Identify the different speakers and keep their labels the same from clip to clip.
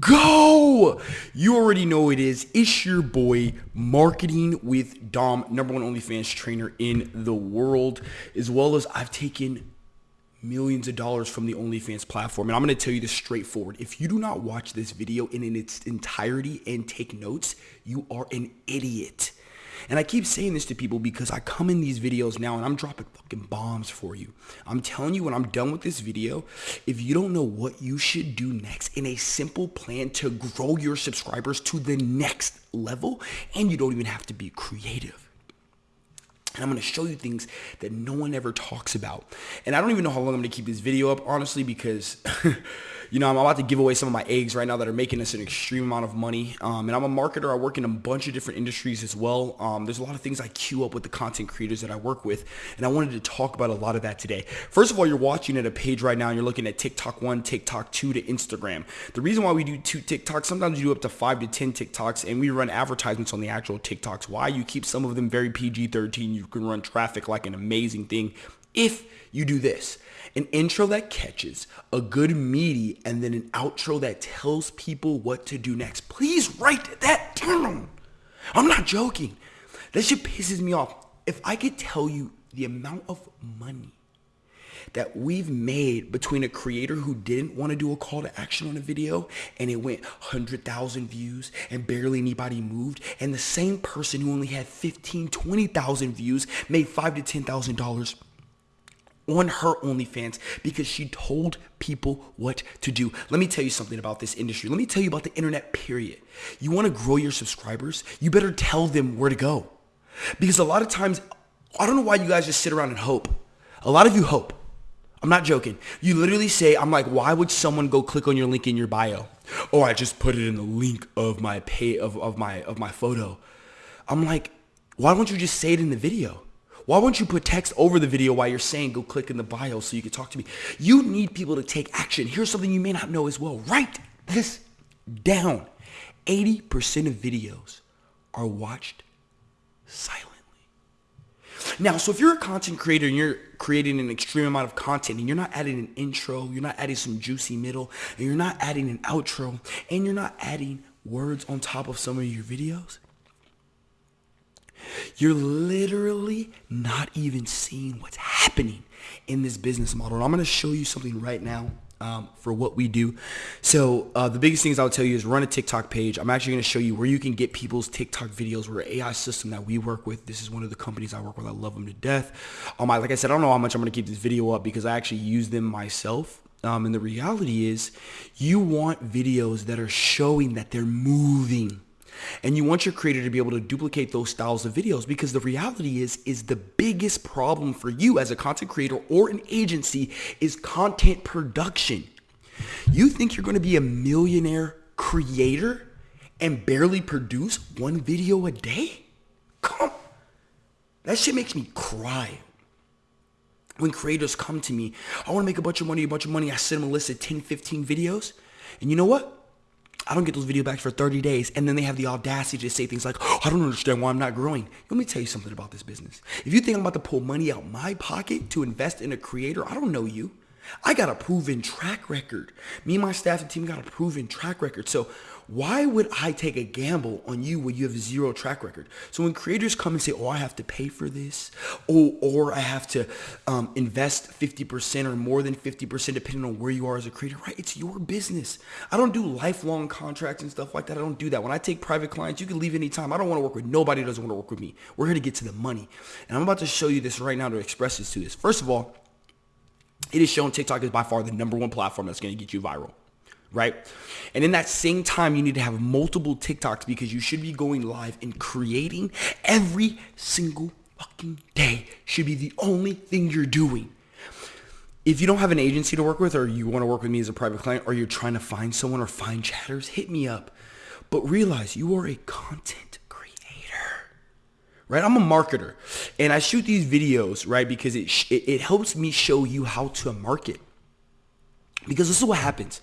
Speaker 1: go. You already know it is. It's your boy, Marketing with Dom, number one OnlyFans trainer in the world, as well as I've taken millions of dollars from the OnlyFans platform. And I'm going to tell you this straightforward. If you do not watch this video in, in its entirety and take notes, you are an idiot. And I keep saying this to people because I come in these videos now and I'm dropping fucking bombs for you. I'm telling you when I'm done with this video, if you don't know what you should do next in a simple plan to grow your subscribers to the next level, and you don't even have to be creative. And I'm going to show you things that no one ever talks about. And I don't even know how long I'm going to keep this video up, honestly, because you know, I'm about to give away some of my eggs right now that are making us an extreme amount of money. Um, and I'm a marketer. I work in a bunch of different industries as well. Um, there's a lot of things I queue up with the content creators that I work with. And I wanted to talk about a lot of that today. First of all, you're watching at a page right now and you're looking at TikTok 1, TikTok 2 to Instagram. The reason why we do two TikToks, sometimes you do up to 5 to 10 TikToks and we run advertisements on the actual TikToks. Why? You keep some of them very PG-13. You can run traffic like an amazing thing if you do this an intro that catches, a good meaty, and then an outro that tells people what to do next. Please write that down. I'm not joking. That shit pisses me off. If I could tell you the amount of money that we've made between a creator who didn't want to do a call to action on a video and it went 100,000 views and barely anybody moved and the same person who only had 15, 20,000 views made five to $10,000 on her OnlyFans because she told people what to do. Let me tell you something about this industry. Let me tell you about the internet, period. You want to grow your subscribers? You better tell them where to go. Because a lot of times, I don't know why you guys just sit around and hope. A lot of you hope. I'm not joking. You literally say, I'm like, why would someone go click on your link in your bio? Oh, I just put it in the link of my pay of, of my of my photo. I'm like, why don't you just say it in the video? Why won't you put text over the video while you're saying go click in the bio so you can talk to me? You need people to take action. Here's something you may not know as well. Write this down. 80% of videos are watched silently. Now, so if you're a content creator and you're creating an extreme amount of content and you're not adding an intro, you're not adding some juicy middle, and you're not adding an outro, and you're not adding words on top of some of your videos, you're literally not even seeing what's happening in this business model. And I'm going to show you something right now um, for what we do. So uh, the biggest things I'll tell you is run a TikTok page. I'm actually going to show you where you can get people's TikTok videos. We're an AI system that we work with. This is one of the companies I work with. I love them to death. Um, I, like I said, I don't know how much I'm going to keep this video up because I actually use them myself. Um, and the reality is you want videos that are showing that they're moving and you want your creator to be able to duplicate those styles of videos because the reality is, is the biggest problem for you as a content creator or an agency is content production. You think you're going to be a millionaire creator and barely produce one video a day? Come. That shit makes me cry. When creators come to me, I want to make a bunch of money, a bunch of money. I send them a list of 10, 15 videos. And you know what? I don't get those video backs for 30 days. And then they have the audacity to say things like, oh, I don't understand why I'm not growing. Let me tell you something about this business. If you think I'm about to pull money out my pocket to invest in a creator, I don't know you. I got a proven track record. Me and my staff and team got a proven track record. So why would I take a gamble on you when you have zero track record? So when creators come and say, oh, I have to pay for this, or, or I have to um, invest 50% or more than 50% depending on where you are as a creator, right? It's your business. I don't do lifelong contracts and stuff like that. I don't do that. When I take private clients, you can leave anytime. I don't want to work with nobody doesn't want to work with me. We're here to get to the money. And I'm about to show you this right now to express this to this. First of all, it is shown TikTok is by far the number one platform that's going to get you viral right? And in that same time, you need to have multiple TikToks because you should be going live and creating every single fucking day should be the only thing you're doing. If you don't have an agency to work with or you want to work with me as a private client or you're trying to find someone or find chatters, hit me up. But realize you are a content creator, right? I'm a marketer and I shoot these videos, right? Because it, it, it helps me show you how to market. Because this is what happens.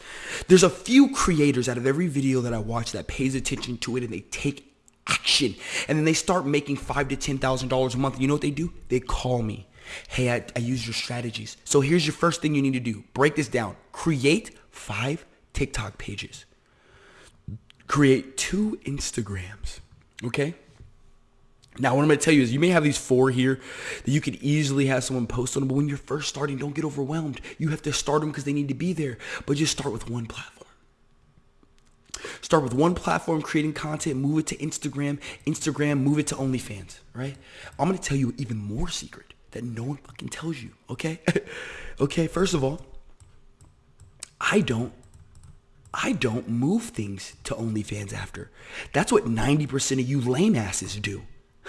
Speaker 1: There's a few creators out of every video that I watch that pays attention to it and they take action. And then they start making five to ten thousand dollars a month. You know what they do? They call me. Hey, I, I use your strategies. So here's your first thing you need to do. Break this down. Create five TikTok pages. create two Instagrams. Okay? Now, what I'm going to tell you is you may have these four here that you could easily have someone post on, them, but when you're first starting, don't get overwhelmed. You have to start them because they need to be there, but just start with one platform. Start with one platform, creating content, move it to Instagram, Instagram, move it to OnlyFans, right? I'm going to tell you even more secret that no one fucking tells you, okay? okay, first of all, I don't I don't move things to OnlyFans after. That's what 90% of you lame asses do.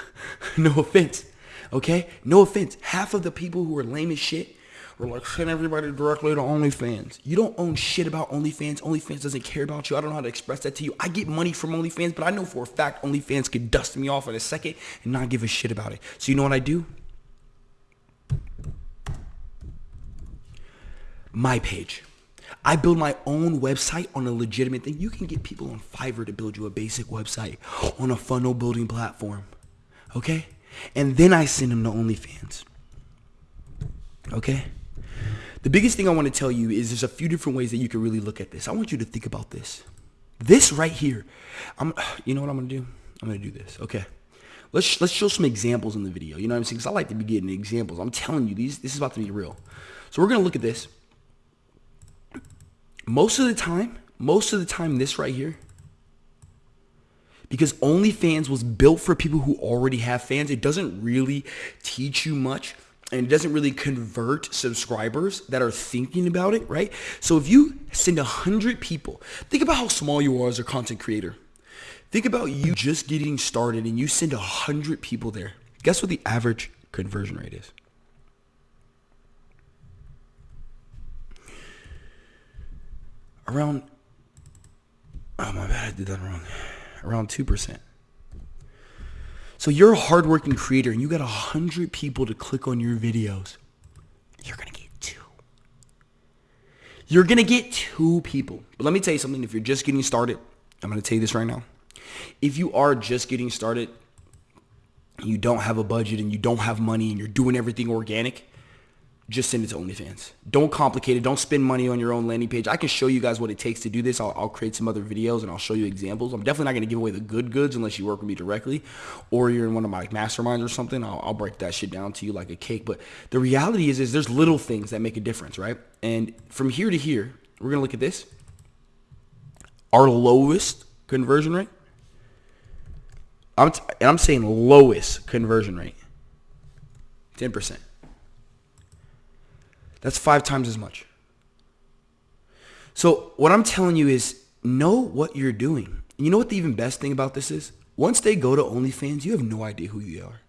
Speaker 1: no offense. Okay? No offense. Half of the people who are lame as shit are like, send everybody directly to OnlyFans. You don't own shit about OnlyFans. OnlyFans doesn't care about you. I don't know how to express that to you. I get money from OnlyFans, but I know for a fact OnlyFans could dust me off in a second and not give a shit about it. So you know what I do? My page. I build my own website on a legitimate thing. You can get people on Fiverr to build you a basic website on a funnel building platform okay? And then I send them to OnlyFans, okay? The biggest thing I want to tell you is there's a few different ways that you can really look at this. I want you to think about this. This right here, I'm, you know what I'm gonna do? I'm gonna do this. Okay, let's let's show some examples in the video. You know what I'm saying? Because I like to be getting examples. I'm telling you, these this is about to be real. So we're gonna look at this. Most of the time, most of the time, this right here because OnlyFans was built for people who already have fans. It doesn't really teach you much and it doesn't really convert subscribers that are thinking about it, right? So if you send a hundred people, think about how small you are as a content creator. Think about you just getting started and you send a hundred people there. Guess what the average conversion rate is? Around, oh my bad, I did that wrong around 2%. So you're a hardworking creator and you got 100 people to click on your videos. You're going to get two. You're going to get two people. But let me tell you something. If you're just getting started, I'm going to tell you this right now. If you are just getting started, you don't have a budget and you don't have money and you're doing everything organic, just send it to OnlyFans. Don't complicate it. Don't spend money on your own landing page. I can show you guys what it takes to do this. I'll, I'll create some other videos and I'll show you examples. I'm definitely not going to give away the good goods unless you work with me directly or you're in one of my masterminds or something. I'll, I'll break that shit down to you like a cake. But the reality is, is there's little things that make a difference, right? And from here to here, we're going to look at this. Our lowest conversion rate. I'm, and I'm saying lowest conversion rate. 10%. That's five times as much. So what I'm telling you is know what you're doing. You know what the even best thing about this is? Once they go to OnlyFans, you have no idea who they are.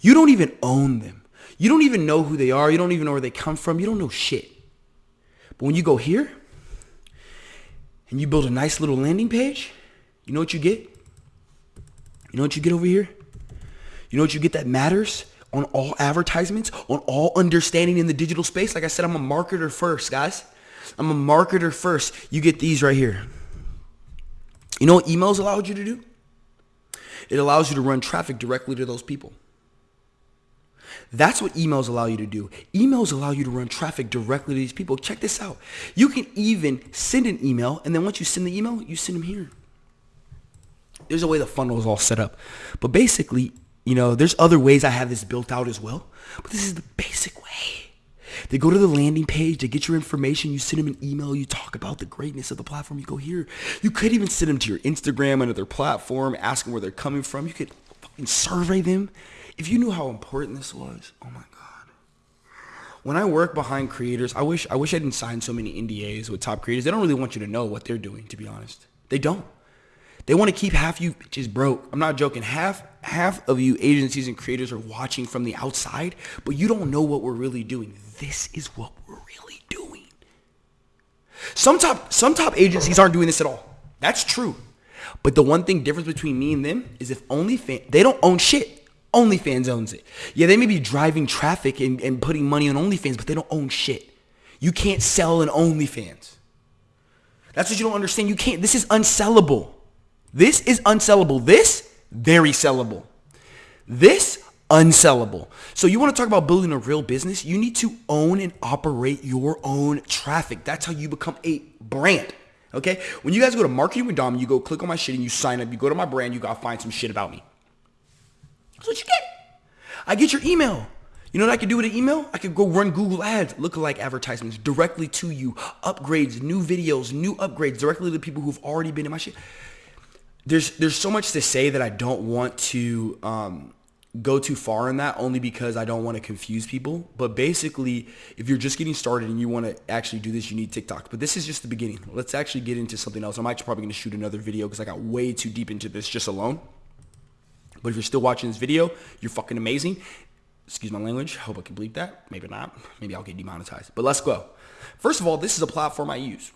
Speaker 1: You don't even own them. You don't even know who they are. You don't even know where they come from. You don't know shit. But when you go here and you build a nice little landing page, you know what you get? You know what you get over here? You know what you get that matters? On all advertisements, on all understanding in the digital space. Like I said, I'm a marketer first, guys. I'm a marketer first. You get these right here. You know what emails allowed you to do? It allows you to run traffic directly to those people. That's what emails allow you to do. Emails allow you to run traffic directly to these people. Check this out. You can even send an email, and then once you send the email, you send them here. There's a way the funnel is all set up. But basically, you know, there's other ways I have this built out as well, but this is the basic way. They go to the landing page, they get your information, you send them an email, you talk about the greatness of the platform, you go here. You could even send them to your Instagram, another platform, ask them where they're coming from. You could fucking survey them. If you knew how important this was, oh my God. When I work behind creators, I wish I wish I didn't sign so many NDAs with top creators. They don't really want you to know what they're doing, to be honest. They don't. They want to keep half you bitches broke. I'm not joking. Half half of you agencies and creators are watching from the outside, but you don't know what we're really doing. This is what we're really doing. Some top some top agencies aren't doing this at all. That's true. But the one thing difference between me and them is if OnlyFans they don't own shit. OnlyFans owns it. Yeah, they may be driving traffic and, and putting money on OnlyFans, but they don't own shit. You can't sell an OnlyFans. That's what you don't understand. You can't. This is unsellable. This is unsellable. This, very sellable. This, unsellable. So you want to talk about building a real business? You need to own and operate your own traffic. That's how you become a brand. Okay? When you guys go to Marketing with Dom, you go click on my shit and you sign up. You go to my brand, you gotta find some shit about me. That's what you get. I get your email. You know what I could do with an email? I could go run Google ads, lookalike advertisements directly to you, upgrades, new videos, new upgrades directly to the people who've already been in my shit. There's there's so much to say that I don't want to um, go too far in that only because I don't want to confuse people. But basically, if you're just getting started and you want to actually do this, you need TikTok. But this is just the beginning. Let's actually get into something else. I'm actually probably going to shoot another video because I got way too deep into this just alone. But if you're still watching this video, you're fucking amazing. Excuse my language. Hope I can bleep that. Maybe not. Maybe I'll get demonetized. But let's go. First of all, this is a platform I use.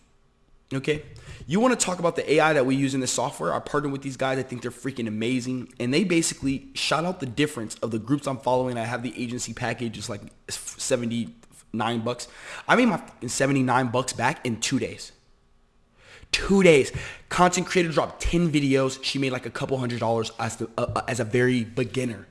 Speaker 1: Okay. You want to talk about the AI that we use in this software? I partnered with these guys. I think they're freaking amazing. And they basically shout out the difference of the groups I'm following. I have the agency package. It's like 79 bucks. I made my 79 bucks back in two days. Two days. Content creator dropped 10 videos. She made like a couple hundred dollars as, the, uh, as a very beginner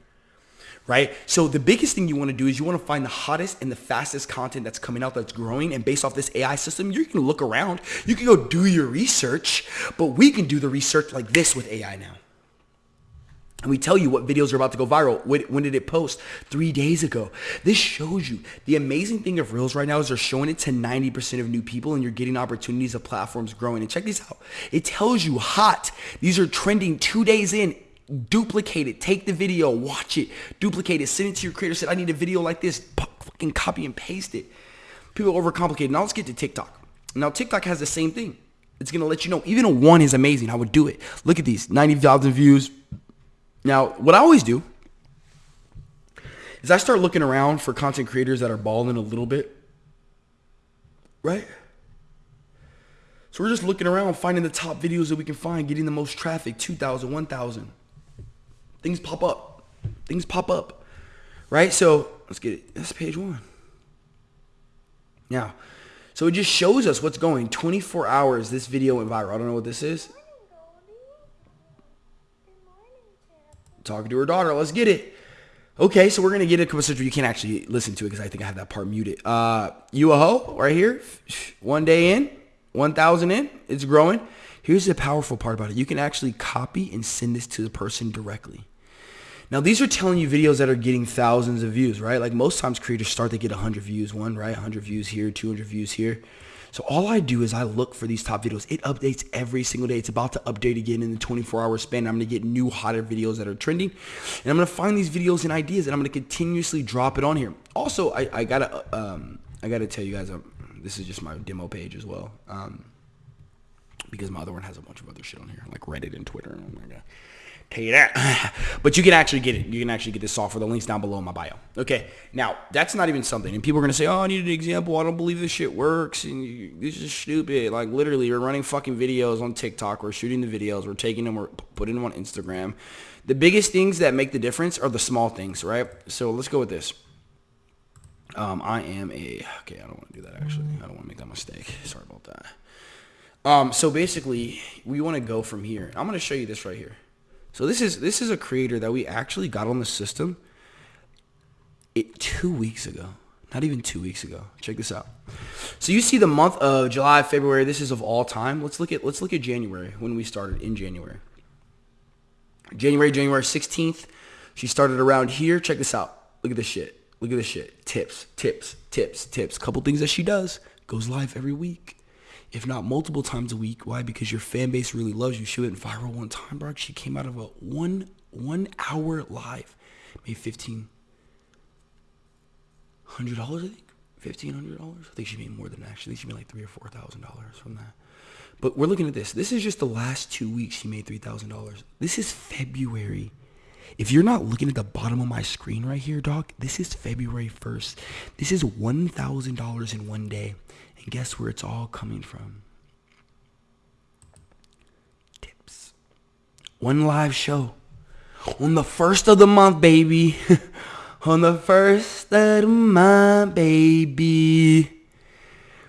Speaker 1: right? So the biggest thing you want to do is you want to find the hottest and the fastest content that's coming out that's growing. And based off this AI system, you can look around. You can go do your research, but we can do the research like this with AI now. And we tell you what videos are about to go viral. When, did it post? Three days ago. This shows you. The amazing thing of Reels right now is they're showing it to 90% of new people and you're getting opportunities of platforms growing. And check these out. It tells you hot. These are trending two days in duplicate it. Take the video, watch it, duplicate it, send it to your creator. Said, I need a video like this. Fucking copy and paste it. People overcomplicate. Now let's get to TikTok. Now TikTok has the same thing. It's gonna let you know even a one is amazing. I would do it. Look at these 90,000 views. Now what I always do is I start looking around for content creators that are balling a little bit, right? So we're just looking around, finding the top videos that we can find, getting the most traffic, 2,000, 1,000 things pop up. Things pop up. Right? So let's get it. That's page one. Now, so it just shows us what's going. 24 hours, this video went viral. I don't know what this is. Talking to her daughter. Let's get it. Okay, so we're gonna get a couple You can't actually listen to it because I think I have that part muted. Uh, you a hoe right here. One day in, 1,000 in. It's growing. Here's the powerful part about it. You can actually copy and send this to the person directly. Now these are telling you videos that are getting thousands of views, right? Like most times creators start to get 100 views, one, right? 100 views here, 200 views here. So all I do is I look for these top videos. It updates every single day. It's about to update again in the 24 hour span. I'm going to get new hotter videos that are trending. And I'm going to find these videos and ideas and I'm going to continuously drop it on here. Also, I, I got to um, I got to tell you guys, um, this is just my demo page as well. Um, because my other one has a bunch of other shit on here, like Reddit and Twitter. And oh my God you that. but you can actually get it. You can actually get this software. The link's down below in my bio. Okay, now that's not even something. And people are gonna say, "Oh, I need an example. I don't believe this shit works." And you, this is stupid. Like literally, you're running fucking videos on TikTok. We're shooting the videos. We're taking them. We're putting them on Instagram. The biggest things that make the difference are the small things, right? So let's go with this. Um, I am a okay. I don't want to do that actually. I don't want to make that mistake. Sorry about that. Um, so basically, we want to go from here. I'm going to show you this right here. So this is this is a creator that we actually got on the system it two weeks ago. Not even two weeks ago. Check this out. So you see the month of July, February. This is of all time. Let's look at let's look at January when we started in January. January, January 16th. She started around here. Check this out. Look at this shit. Look at this shit. Tips, tips, tips, tips. Couple things that she does. Goes live every week if not multiple times a week. Why? Because your fan base really loves you. She went viral one time, bro. She came out of a one one hour live, made fifteen hundred dollars. I think fifteen hundred dollars. I think she made more than that. Actually, she made like three or four thousand dollars from that. But we're looking at this. This is just the last two weeks. She made three thousand dollars. This is February. If you're not looking at the bottom of my screen right here, dog, this is February 1st. This is $1,000 in one day. And guess where it's all coming from? Tips. One live show. On the first of the month, baby. On the first of the month, baby.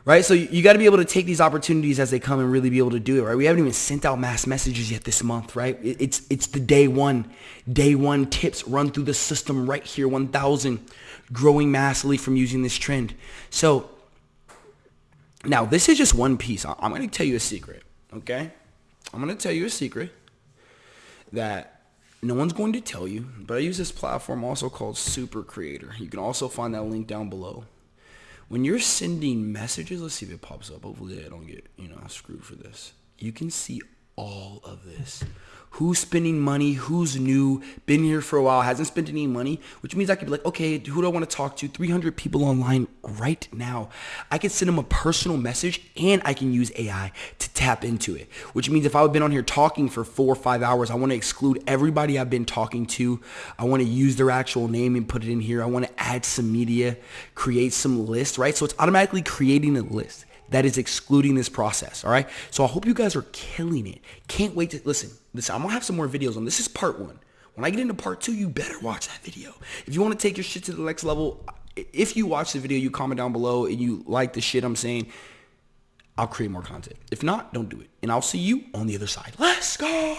Speaker 1: Right? So you got to be able to take these opportunities as they come and really be able to do it, right? We haven't even sent out mass messages yet this month, right? It's it's the day one. Day one tips run through the system right here, 1,000. Growing massively from using this trend. So now, this is just one piece. I'm going to tell you a secret. okay? I'm going to tell you a secret that no one's going to tell you, but I use this platform also called Super Creator. You can also find that link down below. When you're sending messages, let's see if it pops up. Hopefully I don't get, you know, screwed for this. You can see all of this who's spending money, who's new, been here for a while, hasn't spent any money, which means I could be like, okay, who do I want to talk to? 300 people online right now. I can send them a personal message and I can use AI to tap into it, which means if I've been on here talking for four or five hours, I want to exclude everybody I've been talking to. I want to use their actual name and put it in here. I want to add some media, create some list, right? So it's automatically creating a list that is excluding this process. All right. So I hope you guys are killing it. Can't wait to listen. Listen, I'm gonna have some more videos on this. Is part one. When I get into part two, you better watch that video. If you want to take your shit to the next level, if you watch the video, you comment down below and you like the shit I'm saying, I'll create more content. If not, don't do it. And I'll see you on the other side. Let's go.